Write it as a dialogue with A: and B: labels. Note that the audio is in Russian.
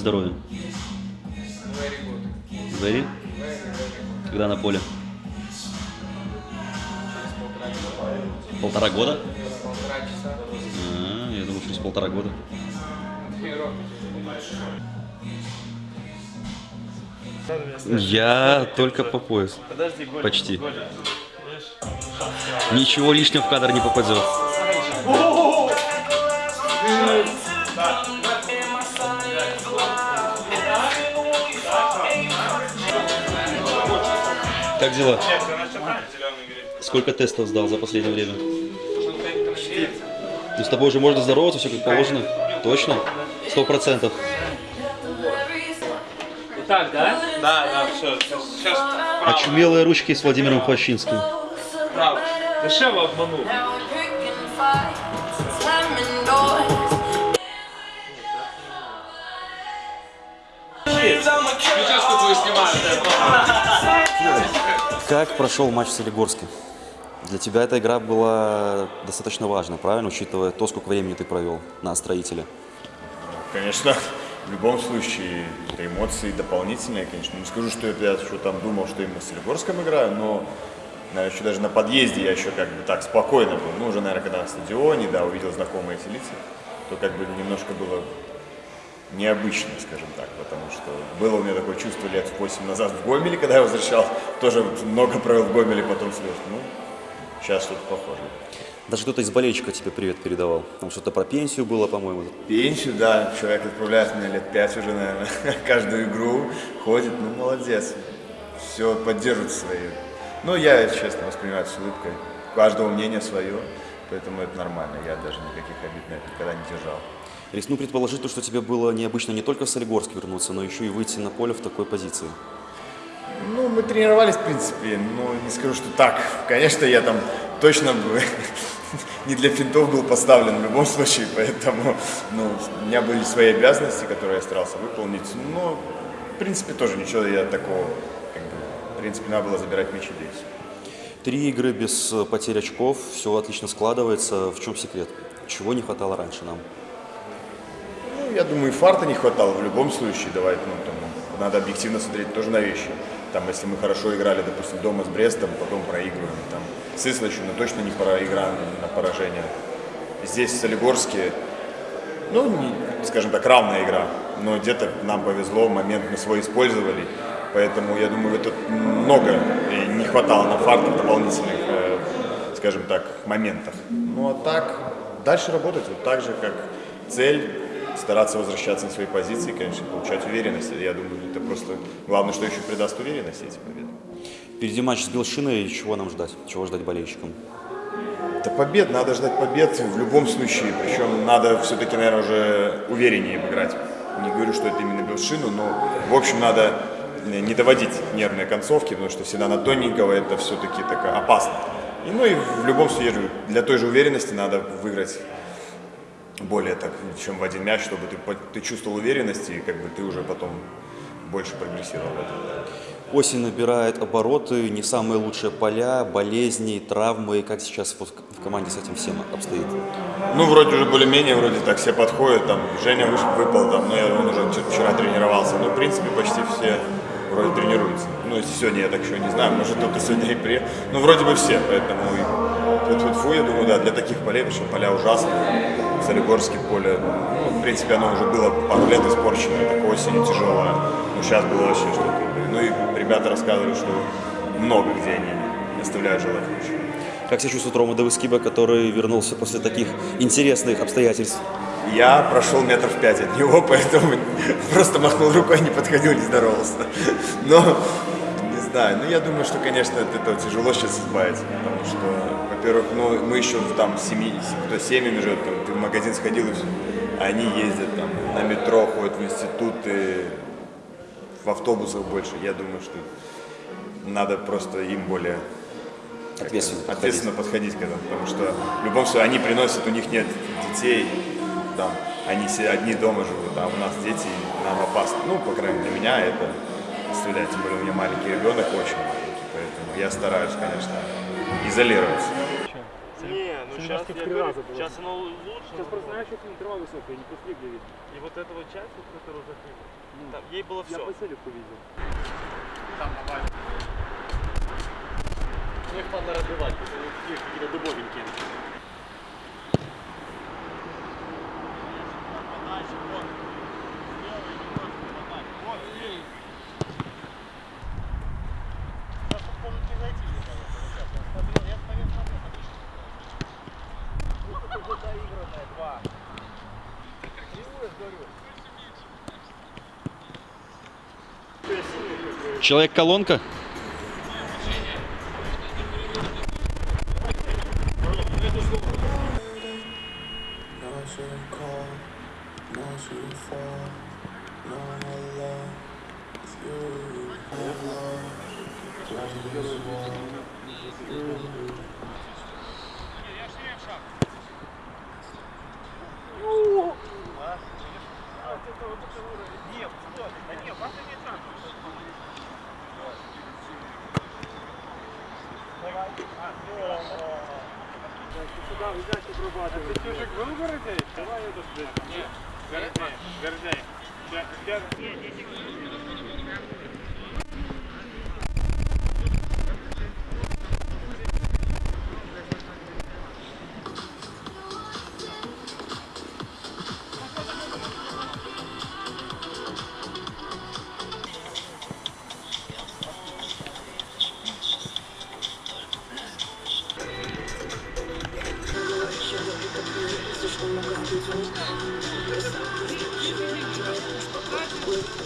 A: как здоровье?
B: Very good.
A: Very? Когда на поле?
B: Через полтора часа.
A: Полтора года?
B: Полтора часа.
A: А, я думал, через полтора года. Я только по пояс.
C: Подожди, Голя.
A: Почти. Ничего лишнего в кадр не попадет. Как дела? Сколько тестов сдал за последнее время? Ну, с тобой уже можно здороваться, все как положено? Точно? Сто процентов.
C: Так, да? Да, да, все. Сейчас
A: Очумелые ручки с Владимиром Хвощинским.
C: право. Дешево обманул. Сейчас такую снимаю.
A: Как прошел матч в Солигорске? Для тебя эта игра была достаточно важна, правильно, учитывая то, сколько времени ты провел на строителе?
D: Конечно, в любом случае, это эмоции дополнительные, конечно. Не скажу, что я что там думал, что именно с Солигорском играю, но, наверное, еще даже на подъезде я еще как бы так спокойно был. Ну, уже, наверное, когда на стадионе, да, увидел знакомые эти лица, то как бы немножко было необычно, скажем так, потому что было у меня такое чувство лет 8 назад в Гомеле, когда я возвращал, тоже много провел в Гомеле, потом слез. Ну, сейчас что-то похожее.
A: Даже кто-то из болельщиков тебе привет передавал. Там что-то про пенсию было, по-моему.
D: Пенсию, да, человек отправляет меня лет пять уже, наверное, каждую игру ходит, ну молодец, все поддерживает свои. Ну, я, честно, воспринимаю с улыбкой, у каждого мнение свое, поэтому это нормально, я даже никаких обид на это никогда не держал.
A: Рискну предположить, то, что тебе было необычно не только в Солигорск вернуться, но еще и выйти на поле в такой позиции.
D: Ну, мы тренировались, в принципе, но не скажу, что так. Конечно, я там точно бы не для финтов был поставлен в любом случае, поэтому ну, у меня были свои обязанности, которые я старался выполнить. Но, в принципе, тоже ничего я такого, как бы, в принципе, надо было забирать мячи здесь.
A: Три игры без э, потерь очков, все отлично складывается. В чем секрет? Чего не хватало раньше нам?
D: Ну, я думаю, и фарта не хватало в любом случае. Давай, ну, там, надо объективно смотреть тоже на вещи. Там, если мы хорошо играли, допустим, дома с Брестом, потом проигрываем. Там, с Ислачем, ну, точно не пора игра на поражение. Здесь, в Солигорске, ну, не, скажем так, равная игра. Но где-то нам повезло, момент мы свой использовали. Поэтому, я думаю, это много не хватало на фартов дополнительных, э, скажем так, моментов. Ну, а так, дальше работать вот так же, как цель, стараться возвращаться на свои позиции, конечно, получать уверенность. Я думаю, это просто главное, что еще придаст уверенность эти победы.
A: Впереди матч с Белшиной, чего нам ждать? Чего ждать болельщикам?
D: Да побед, надо ждать побед в любом случае. Причем надо все-таки, наверное, уже увереннее играть. Не говорю, что это именно Белшину, но, в общем, надо не доводить нервные концовки, потому что всегда на тоненького это все-таки так опасно. И, ну и в любом случае, для той же уверенности надо выиграть более так, чем в один мяч, чтобы ты, ты чувствовал уверенность, и как бы ты уже потом больше прогрессировал в этом.
A: Осень набирает обороты, не самые лучшие поля, болезни, травмы. Как сейчас вот в команде с этим всем обстоит?
D: Ну, вроде уже более-менее, вроде так все подходят, там, Женя выпал, там, но я, он уже вчера- тренировался, но, в принципе, почти все вроде тренируются. Ну, сегодня я так еще не знаю, может, кто-то сегодня и приехал, ну, вроде бы все, поэтому и фу, я думаю, да, для таких полей, потому что поля ужасные, Солигорские поле, ну, в принципе, оно уже было пару лет испорчено, так осенью тяжелое, но сейчас было вообще что-то. Ну, и ребята рассказывали, что много где они оставляют желать лучше.
A: Как себя чувствует Рома Давыскиба, который вернулся после таких интересных обстоятельств?
D: Я прошел метров пять от него, поэтому просто махнул рукой, не подходил, не здоровался. Но, знаю, ну я думаю, что, конечно, от этого тяжело сейчас избавиться, потому что, во-первых, ну мы еще там семьи, кто семьями живет, там, ты в магазин сходил, и всё, а они ездят там на метро, ходят в институты, в автобусах больше. Я думаю, что надо просто им более
A: Ответственно подходить.
D: ответственно подходить к этому, потому что в любом случае они приносят, у них нет детей, там, они все одни дома живут, а у нас дети, нам опасно. Ну, по крайней мере, для меня это стрелять, тем более у меня маленький ребенок, очень маленький, поэтому я стараюсь, конечно, изолироваться.
E: Не, ну сейчас я говорю, сейчас оно лучше.
F: Сейчас просто знаешь, что интервал высокий, не пустили видно.
E: И вот эта вот часть, вот, которую закрыли, там, ей было
F: Я
E: все.
F: по селевку видел.
E: Их надо разбивать,
G: alone. It's you, I'm alone. Driving this wall, you.
F: Сюда, взять обрабатывать. Ты чужик был в городе? Давай это здесь. Нет, гордей, гордей.